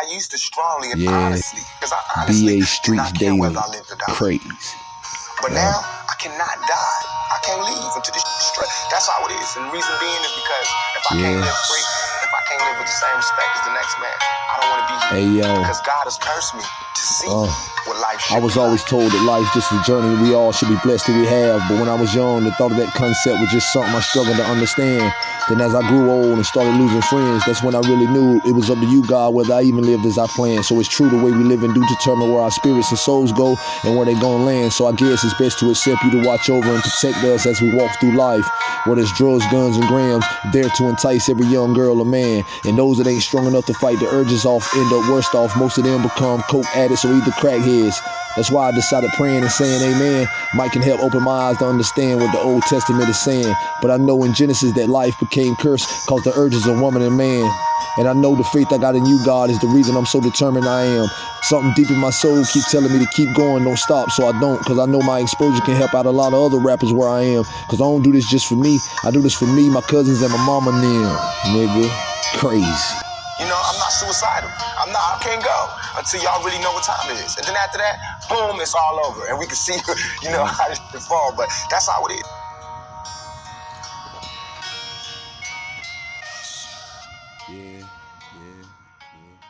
I used to strongly and Yeah. honestly, because I honestly BA did Streets not care Daily. whether I lived or died. Crazy. But Yeah. now I cannot die. I can't leave until this shit straight. That's how it is. And the reason being is because if I can't live free, if I can't live with the same respect as the next man, I don't want to be here. Hey yo. Because God has cursed me to see Uh, what life should I was always like. told that life's just a journey. We all should be blessed that we have. But when I was young, the thought of that concept was just something I struggled to understand. Then as I grew old and started losing friends, that's when I really knew it was up to you, God, whether I even lived as I planned. So it's true the way we live and do determine where our spirits and souls go and where they gonna land. So I guess it's best to accept you to watch over and protect us as we walk through life. Whether it's drugs, guns, and grams, there to entice every young girl or man. And those that ain't strong enough to fight the urges off end up worst off. Most of them become coke addicts or either crackheads. That's why I decided praying and saying amen might can help open my eyes to understand what the Old Testament is saying. But I know in Genesis that life became cursed cause the urges of woman and man. And I know the faith I got in you, God, is the reason I'm so determined I am. Something deep in my soul keep telling me to keep going, don't stop, so I don't. Cause I know my exposure can help out a lot of other rappers where I am. Cause I don't do this just for me. I do this for me, my cousins, and my mama and them. Nigga. Crazy. You know, I'm not suicidal. I'm not, I can't go until y'all really know what time it is. And then after that, boom, it's all over. And we can see, you know, how shit fall. But that's how it is. Yeah, yeah, yeah.